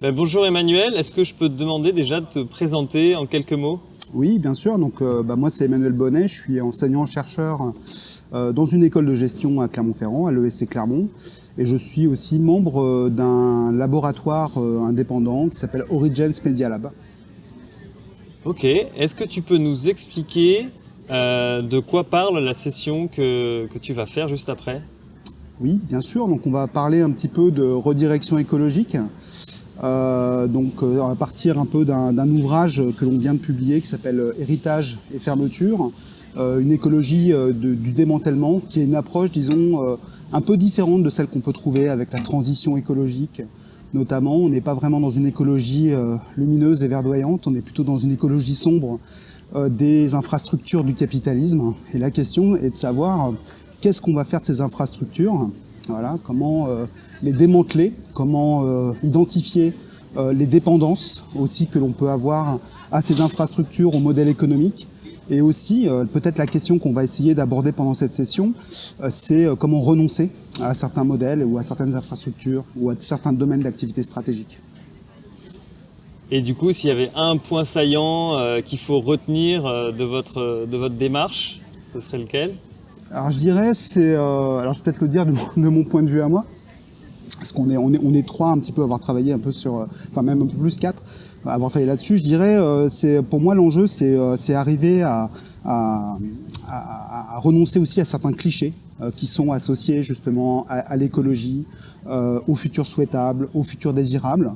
Ben, bonjour Emmanuel, est-ce que je peux te demander déjà de te présenter en quelques mots? Oui, bien sûr. Donc, euh, bah, moi, c'est Emmanuel Bonnet. Je suis enseignant-chercheur euh, dans une école de gestion à Clermont-Ferrand, à l'ESC Clermont. Et je suis aussi membre euh, d'un laboratoire indépendant qui s'appelle Origins Media Lab. Ok. Est-ce que tu peux nous expliquer de quoi parle la session que, que tu vas faire juste après? Oui, bien sûr. Donc, on va parler un petit peu de redirection écologique. Euh, donc euh, à partir un peu d'un ouvrage que l'on vient de publier qui s'appelle euh, Héritage et fermeture, une écologie du démantèlement qui est une approche, disons, un peu différente de celle qu'on peut trouver avec la transition écologique. Notamment, on n'est pas vraiment dans une écologie lumineuse et verdoyante, on est plutôt dans une écologie sombre des infrastructures du capitalisme. Et la question est de savoir qu'est-ce qu'on va faire de ces infrastructures, voilà, comment les démanteler, comment euh, identifier euh, les dépendances aussi que l'on peut avoir à ces infrastructures, au modèle économique. Et aussi, euh, peut-être la question qu'on va essayer d'aborder pendant cette session, c'est comment renoncer à certains modèles ou à certaines infrastructures ou à certains domaines d'activité stratégique. Et du coup, s'il y avait un point saillant qu'il faut retenir de, votre, de votre démarche, ce serait lequel? Alors je dirais, c'est, alors je vais peut-être le dire de mon point de vue à moi, parce qu'on est, on est, on est trois un petit peu à avoir travaillé un peu sur, euh, enfin même un peu plus quatre, à avoir travaillé là-dessus. Je dirais, euh, c'est pour moi l'enjeu, c'est euh, arriver à, à, à, renoncer aussi à certains clichés qui sont associés justement à, l'écologie, au futur souhaitable, au futur désirable.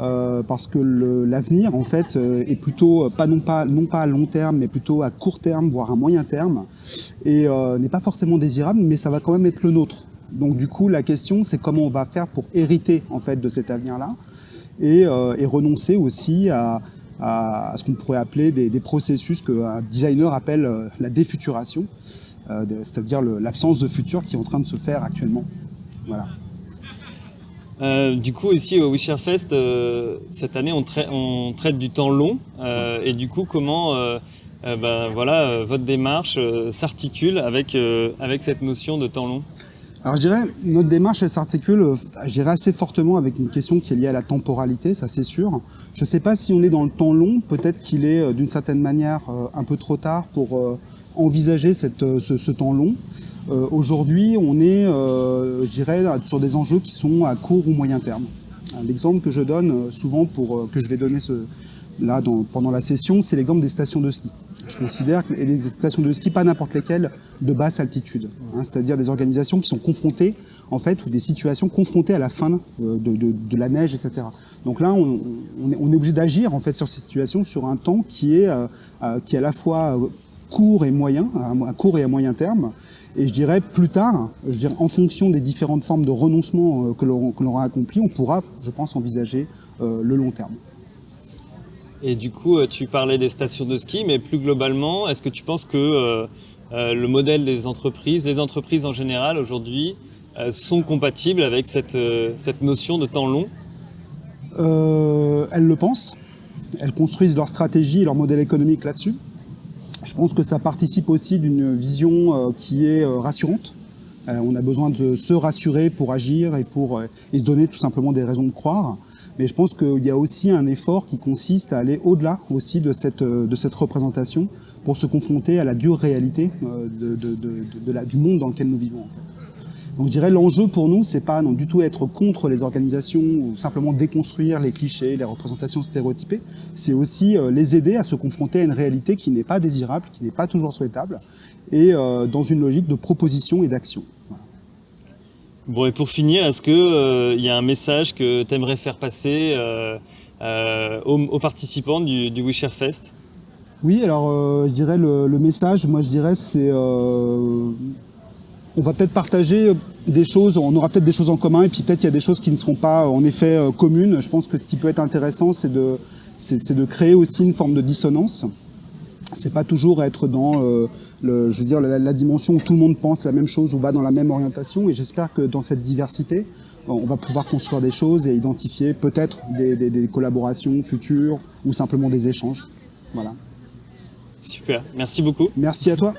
Euh, parce que l'avenir en fait est plutôt pas non pas non pas à long terme mais plutôt à court terme voire à moyen terme et euh, n'est pas forcément désirable mais ça va quand même être le nôtre donc du coup, la question, c'est comment on va faire pour hériter en fait de cet avenir-là et, euh, renoncer aussi à, ce qu'on pourrait appeler des, processus qu'un designer appelle euh, la défuturation, euh, c'est-à-dire l'absence de futur qui est en train de se faire actuellement. Voilà. Du coup, ici au Wisherfest, cette année, on, on, traite du temps long. et du coup, comment ben, voilà, votre démarche s'articule avec, avec cette notion de temps long? Alors je dirais, notre démarche, elle s'articule, euh, je dirais, assez fortement avec une question qui est liée à la temporalité, ça c'est sûr. Je ne sais pas si on est dans le temps long, peut-être qu'il est euh, d'une certaine manière euh, un peu trop tard pour envisager cette, ce, temps long. Aujourd'hui, on est, je dirais, sur des enjeux qui sont à court ou moyen terme. L'exemple que je donne souvent, pour que je vais donner ce, là pendant la session, c'est l'exemple des stations de ski. Je considère que les stations de ski, pas n'importe lesquelles, de basse altitude, hein, c'est-à-dire des organisations qui sont confrontées, en fait, ou des situations confrontées à la fin euh, de, la neige, etc. Donc là, on, est, obligé d'agir en fait sur ces situations sur un temps qui est, euh, euh, qui est à la fois court et moyen, à court et à moyen terme. Et je dirais plus tard, je dirais, en fonction des différentes formes de renoncement que l'on aura accompli, on pourra, je pense, envisager le long terme. Et du coup, euh, tu parlais des stations de ski, mais plus globalement, est-ce que tu penses que euh, euh, le modèle des entreprises, les entreprises en général aujourd'hui, sont compatibles avec cette, cette notion de temps long? Elles le pensent. Elles construisent leur stratégie leur modèle économique là-dessus. Je pense que ça participe aussi d'une vision qui est rassurante. on a besoin de se rassurer pour agir et pour et se donner tout simplement des raisons de croire. Mais je pense qu'il y a aussi un effort qui consiste à aller au-delà aussi de cette, euh, représentation pour se confronter à la dure réalité euh, du monde dans lequel nous vivons. Donc je dirais l'enjeu pour nous, c'est pas non du tout être contre les organisations ou simplement déconstruire les clichés, les représentations stéréotypées. C'est aussi euh, les aider à se confronter à une réalité qui n'est pas désirable, qui n'est pas toujours souhaitable, et dans une logique de proposition et d'action. Bon, et pour finir, est-ce qu'il euh, y a un message que tu aimerais faire passer euh, euh, aux, participants du, du Fest? Oui, alors je dirais le, message, moi je dirais c'est... on va peut-être partager des choses, on aura peut-être des choses en commun, et puis peut-être qu'il y a des choses qui ne seront pas en effet communes. Je pense que ce qui peut être intéressant, c'est de créer aussi une forme de dissonance. C'est pas toujours être dans je veux dire, la, dimension où tout le monde pense la même chose ou va dans la même orientation. Et j'espère que dans cette diversité, on va pouvoir construire des choses et identifier peut-être des, collaborations futures ou simplement des échanges. Voilà. Super, merci beaucoup. Merci à toi.